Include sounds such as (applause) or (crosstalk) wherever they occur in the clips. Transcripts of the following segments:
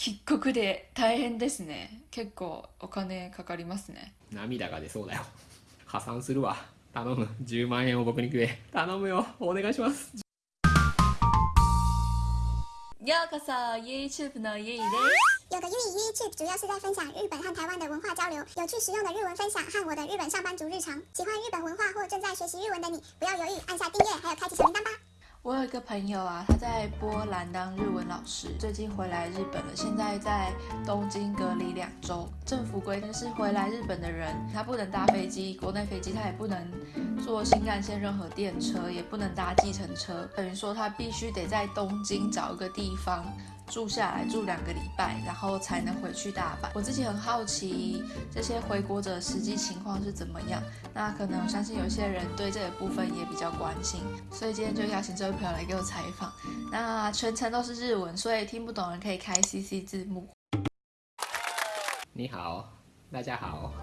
帰国で大変ですね。結構お金かかりますね。涙が出そうだよ。破産するわ。頼む。10万円を僕にくれ。頼むよ。お願いします。ようこそ YouTube のゆいです。有个日语 YouTube 主要是在分享日本和台湾的文化交流，有趣实用的日文分享和我的日本上班族日常。喜欢日本文化或正在学习日文的你，不要犹豫，按下订阅，还有开启小铃铛吧。我有一个朋友啊，他在波兰当日文老师，最近回来日本了，现在在东京隔离两周。政府规定是回来日本的人，他不能搭飞机，国内飞机他也不能坐新干线任何电车，也不能搭计程车，等于说他必须得在东京找一个地方。住下来住两个礼拜，然后才能回去大阪。我自己很好奇这些回国者实际情况是怎么样。那可能相信有些人对这个部分也比较关心，所以今天就邀请这位朋友来给我采访。那全程都是日文，所以听不懂人可以开 CC 字幕。你好，大家好，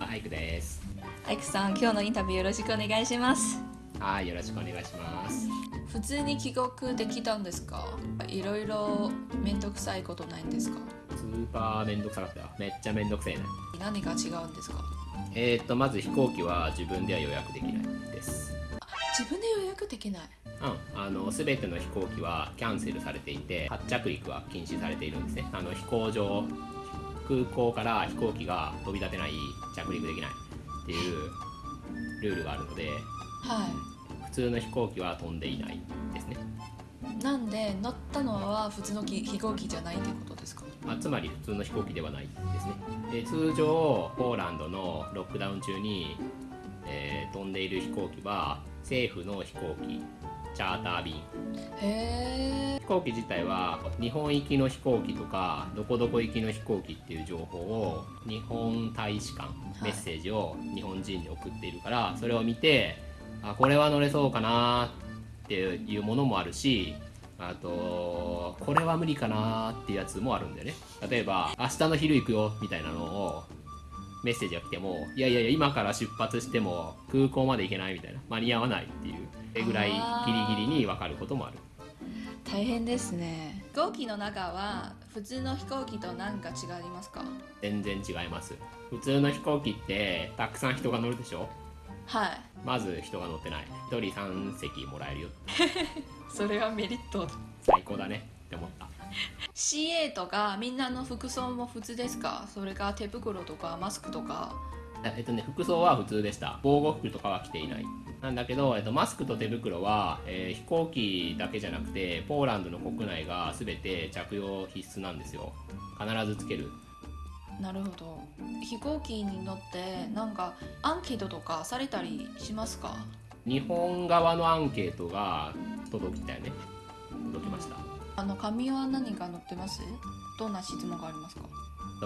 アイクです。アイクさん、今日のインタビューよろしくお願いします。 はい、よろしくお願いします。普通に帰国できたんですか？いろいろめんどくさいことないんですか？スーパーめんどくさかった。よめっちゃめんどくせえね何が違うんですか？えー、っとまず飛行機は自分では予約できないです。自分で予約できない？うんあの全ての飛行機はキャンセルされていて発着陸は禁止されているんですね。あの飛行場空港から飛行機が飛び立てない着陸できないっていうルールがあるので、はい、普通の飛行機は飛んでいないですね。なんで乗ったのは普通の飛行機じゃないってことですか？あつまり普通の飛行機ではないですね。で通常ポーランドのロックダウン中に、えー、飛んでいる飛行機は政府の飛行機チャーター便。へ飛行機自体は日本行きの飛行機とかどこどこ行きの飛行機っていう情報を日本大使館メッセージを日本人に送っているから、それを見てあこれは乗れそうかなっていうものもあるしあとこれは無理かなっていうやつもあるんだよね。例えば明日の昼行くよみたいなのをメッセージが来てもいやいやいや今から出発しても空港まで行けないみたいな間に合わないっていうそれぐらいギリギリに分かることもある。大変ですね。飛行機の中は普通の飛行機と何か違いますか？全然違います。普通の飛行機ってたくさん人が乗るでしょ？はい。まず人が乗ってない。1人3席もらえるよ。(laughs) それはメリット。最高だね。って思った。CA とかみんなの服装も普通ですか？それか手袋とかマスクとか。えっとね服装は普通でした。防護服とかは着ていない。なんだけど、えっと、マスクと手袋は、えー、飛行機だけじゃなくてポーランドの国内が全て着用必須なんですよ。必ずつけるなるほど。飛行機に乗ってなんかアンケートとかされたりしますか？日本側のアンケートが届きたよね。届きました。あの紙は何が載ってます？どんな質問がありますか？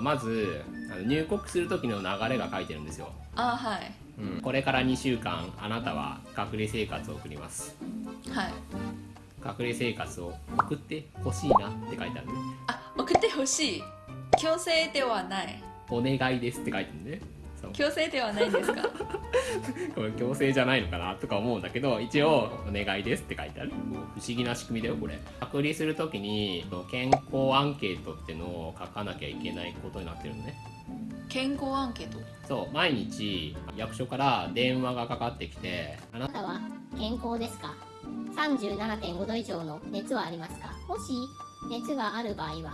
まずあの入国する時の流れが書いてるんですよ。あはい、うん、これから2週間あなたは隔離生活を送ります。はい。隔離生活を送ってほしいなって書いてあるね。あ送ってほしい強制ではない。お願いですって書いてるね強制ではないんですか？(laughs) これ強制じゃないのかなとか思うんだけど一応「お願いです」って書いてある。不思議な仕組みだよこれ。隔離する時に健康アンケートってのを書かなきゃいけないことになってるのね。健康アンケート？そう毎日役所から電話がかかってきてあなたは健康ですか？37.5度以上の熱はありますか？もし熱がある場合は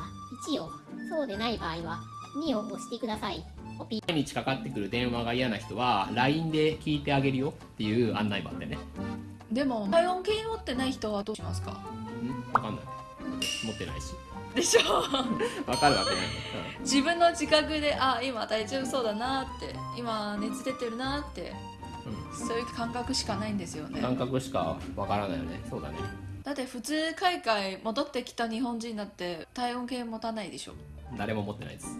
1をそうでない場合は2を押してください。毎日かかってくる電話が嫌な人は LINE で聞いてあげるよっていう案内もあってね。でも体温計持ってない人はどうしますか？ん分かんない。持ってないし。でしょ。分かるわけない、うん、自分の自覚であ今大丈夫そうだなって今熱出てるなって、うん、そういう感覚しかないんですよね。感覚しか分からないよね。そうだね。だって普通海外戻ってきた日本人だって体温計持たないでしょ誰も持ってないです。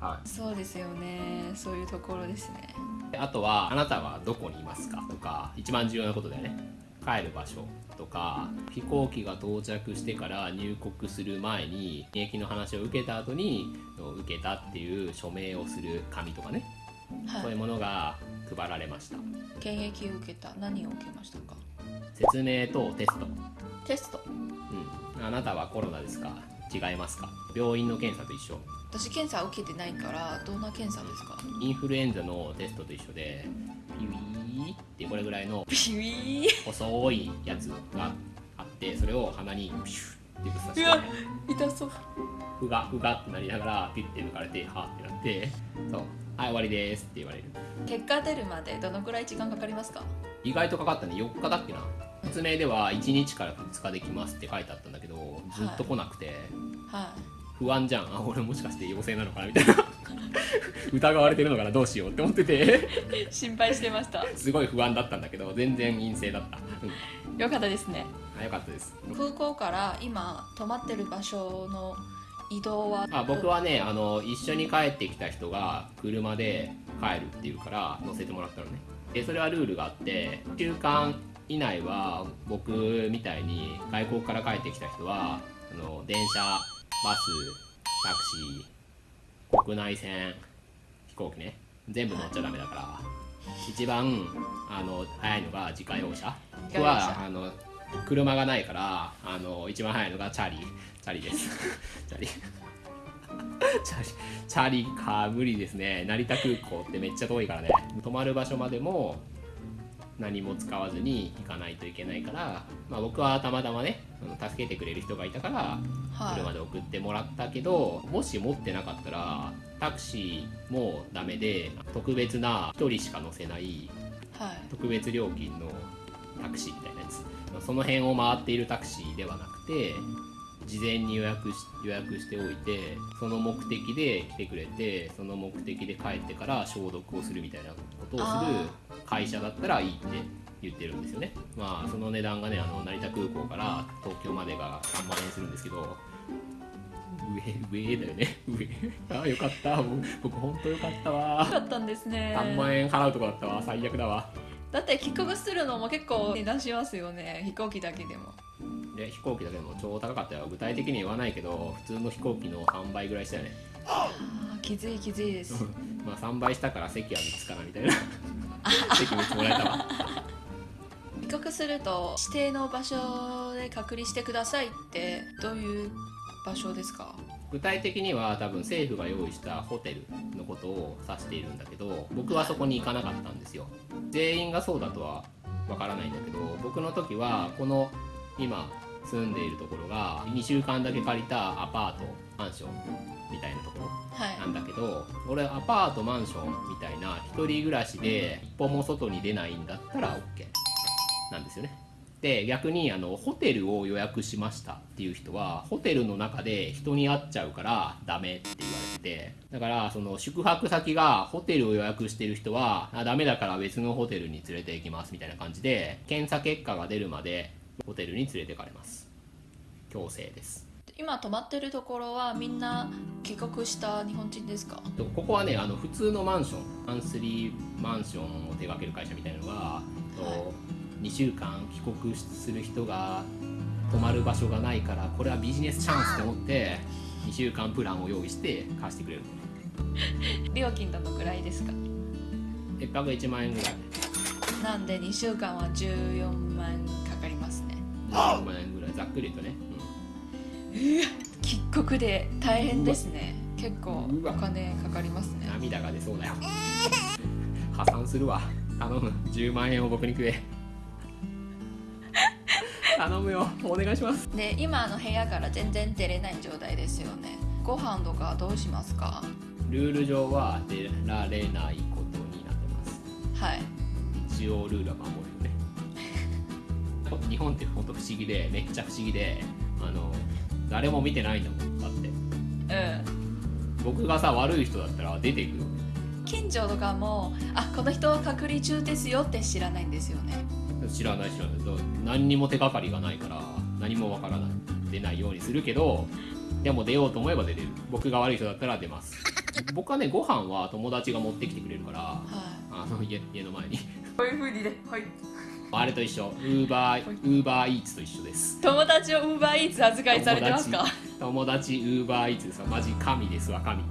はい。そうですよね。そういうところですね。あとはあなたはどこにいますか？とか一番重要なことだよね。帰る場所とか飛行機が到着してから入国する前に現役の話を受けた後に受けたっていう署名をする紙とかね、はい、そういうものが配られました。検疫を受けた。何を受けましたか？説明とテスト。テスト。うん。あなたはコロナですか？違いますか？病院の検査と一緒。私検査受けてないからどんな検査ですか？インフルエンザのテストと一緒でピウィーってこれぐらいのビビー。細いやつがあってそれを鼻にピシュッってぶっ刺してうわ痛そう。ふがふがってなりながらピッて抜かれてはってなってそうはい終わりですって言われる。結果出るまでどのくらい時間かかりますか？意外とかかったね。4日だっけな説明では1日から2日できますって書いてあったんだけどずっと来なくて、は不安じゃん。あ俺もしかして陽性なのかなみたいな。(laughs) 疑われてるのかなどうしようって思ってて。い心配してました。すごい不安だったんだけど全然陰性だった、うん、よかったですね。あよかったです。空港から今泊まってる場所の移動は？あ僕はねあの一緒に帰ってきた人が車で帰るっていうから乗せてもらったのね。でそれはルールがあって1週間以内は僕みたいに外国から帰ってきた人はあの電車バスタクシー国内線飛行機ね全部乗っちゃダメだから一番あの早いのが自家用車。僕はあの車がないからあの一番早いのがチャリ。チャリです。(laughs) チャリ。チャリ。チャリか無理ですね。成田空港ってめっちゃ遠いからね。泊まる場所までも何も使わずに行かないといけないから、まあ、僕はたまたまね助けてくれる人がいたから車はで送ってもらったけど、もし持ってなかったらタクシーもダメで特別な1人しか乗せないいはい。特別料金のタクシーみたいなやつ。その辺を回っているタクシーではなくて事前に予約し予約しておいてその目的で来てくれてその目的で帰ってから消毒をするみたいなことをする会社だったらいいって言ってるんですよね。まあその値段がねあの成田空港から東京までが3万円するんですけど上上だよね。上。あよかった。もう僕本当よかったわ。よかったんですね。3万円払うとこだったわ。最悪だわ。だって帰国するのも結構値段しますよね。飛行機だけでもで飛行機だけでも超高かったよ。具体的には言わないけど普通の飛行機の3倍ぐらいしたよね。あーきついきついです。まあ3倍したから席は3つかなみたいな。(laughs) 席3つもらえたわ。帰国すると指定の場所で隔離してくださいってどういう場所ですか？具体的には多分政府が用意したホテルのことを指しているんだけど僕はそこに行かなかったんですよ。全員がそうだとはわからないんだけど僕の時はこの今住んでいるところが2週間だけ借りたアパートマンションみたいなところはい。なんだけど俺アパートマンションみたいな一人暮らしで一歩も外に出ないんだったら OK なんですよね。で逆にあのホテルを予約しましたっていう人はホテルの中で人に会っちゃうからダメって言われててだからその宿泊先がホテルを予約してる人はあダメだから別のホテルに連れて行きますみたいな感じで検査結果が出るまでホテルに連れてかれます。強制です。今泊まってるところはみんな帰国した日本人ですか？とここはねあの普通のマンションマンスリーマンションを手掛ける会社みたいなのが、と2週間帰国する人が泊まる場所がないからこれはビジネスチャンスと思って2週間プランを用意して貸してくれる。料金どのくらいですか？1泊1万円ぐらい。なんで2週間は14万円かかりますね14万円ぐらいざっくり言うとね、帰国で大変ですね。結構お金かかりますうんね。涙が出そうだよ。破産するわ。頼む。10万円を僕にくれ頼むよ。お願いします。で今の部屋から全然出れない状態ですよね。ご飯とかどうしますか？ルール上は出られないことになってます。はい。一応ルールは守るよね日本って本当不思議でめっちゃ不思議であの誰も見てないんだもんだって。うん。僕がさ悪い人だったら出ていくよ近所とかもあこの人は隔離中ですよって知らないんですよね。知らない知らない。何にも手がかりがないから何もわからない。出ないようにするけどでも出ようと思えば出れる。僕が悪い人だったら出ます。(laughs) 僕はねご飯は友達が持ってきてくれるからはあの家家の前に。いこういう風にねはいあれと一緒。ウーバーウーバーイーツと一緒です。友達をウーバーイーツ扱いされてますか？友達ウーバーイーツですわマジ神ですわ神。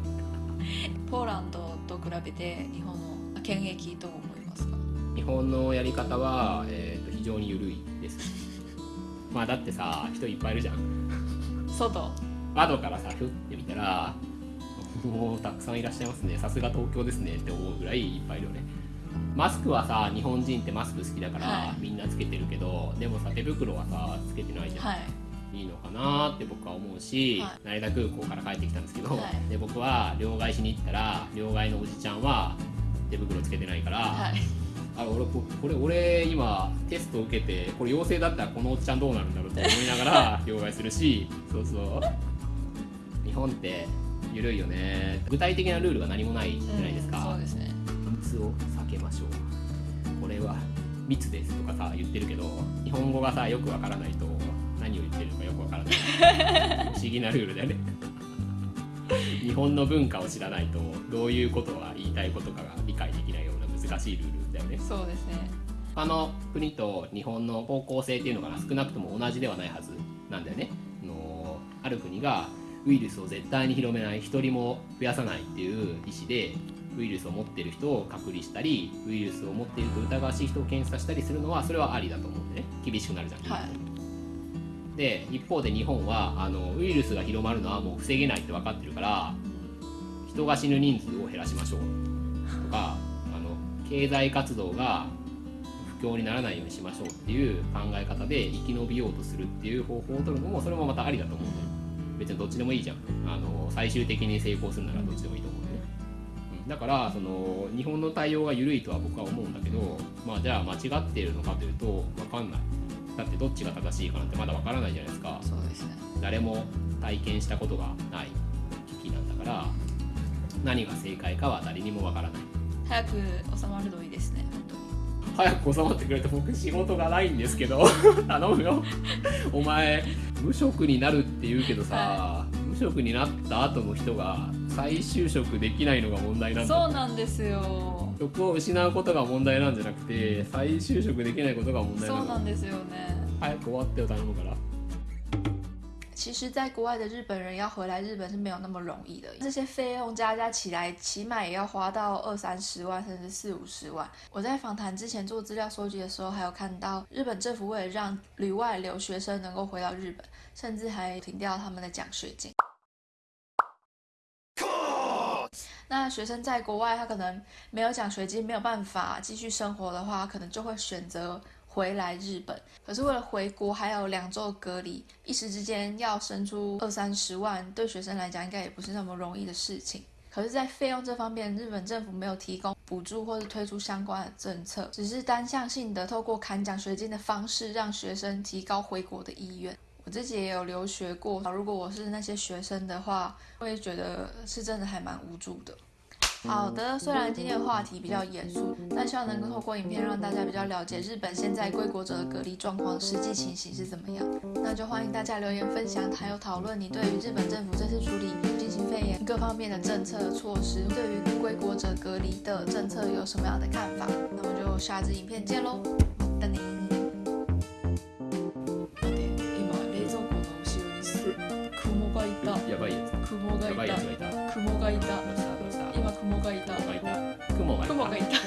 ポーランドと比べて日本の検疫どう思いますか？日本のやり方は、えー、と非常に緩いです。(laughs) まあだってさ人いっぱいいるじゃん。外？窓からさふって見たらもうたくさんいらっしゃいますね。さすが東京ですねって思うぐらいいっぱいいるよねマスクはさ日本人ってマスク好きだから、はい。みんなつけてるけどでもさ手袋はさつけてないじゃん、はい。いいのかなって僕は思うし、は成田空港から帰ってきたんですけど、はい。で僕は両替しに行ったら両替のおじちゃんは手袋つけてないから、はい。あ俺ここれ俺今テスト受けてこれ陽性だったらこのおっちゃんどうなるんだろうと思いながら (laughs) 両替するしそうそう。日本って緩いよね。具体的なルールが何もないじゃないですか、うんそうですねけましょう。これは密ですとかさ言ってるけど日本語がさよくわからないと何を言ってるのかよくわからない。(laughs) 不思議なルールだよね。日本の文化を知らないとどういうことが言いたいことかが理解できないような難しいルールだよね。そうですね。他の国と日本の方向性っていうのが少なくとも同じではないはずなんだよね。あのある国がウイルスを絶対に広めない一人も増やさないっていう意思でウイルスを持っている人を隔離したりウイルスを持っていると疑わしい人を検査したりするのはそれはありだと思うんでね。厳しくなるじゃん、はい。で一方で日本はあのウイルスが広まるのはもう防げないって分かってるから人が死ぬ人数を減らしましょう。とかあの経済活動が不況にならないようにしましょうっていう考え方で生き延びようとするっていう方法を取るのもそれもまたありだと思うんだよ別にどっちでもいいじゃん。あの最終的に成功するならどっちでもいいと思うんだからその日本の対応が緩いとは僕は思うんだけどまあじゃあ間違っているのかというと分かんない。だってどっちが正しいかなんてまだ分からないじゃないですか。そうですね。誰も体験したことがない危機なんだから何が正解かは誰にも分からない。早く収まるといいですね本当に。早く収まってくれて僕仕事がないんですけど (laughs) 頼むよ。お前無職になるって言うけどさ、は無職になった後の人が再就職できないのが問題なんだそうなんですよ職を失うことが問題なんじゃなくて再就職できないことが問題なのそうなんですよね早く終わってよ頼むから其实，在国外的日本人要回来日本是没有那么容易的，这些费用加加起来，起码也要花到二三十万，甚至四五十万。我在访谈之前做资料收集的时候，还有看到日本政府为了让旅外留学生能够回到日本，甚至还停掉他们的奖学金。 那学生在国外，他可能没有奖学金，没有办法继续生活的话，可能就会选择回来日本。可是为了回国还有两周隔离，一时之间要生出二三十万，对学生来讲应该也不是那么容易的事情。可是，在费用这方面，日本政府没有提供补助或是推出相关的政策，只是单向性的透过砍奖学金的方式，让学生提高回国的意愿。我自己也有留学过，如果我是那些学生的话，我也觉得是真的还蛮无助的。好的，虽然今天的话题比较严肃，但希望能够透过影片让大家比较了解日本现在归国者的隔离状况实际情形是怎么样。那就欢迎大家留言分享，还有讨论你对于日本政府这次处理新型肺炎各方面的政策措施，对于归国者隔离的政策有什么样的看法？那我就下支影片见喽，等你。がいた。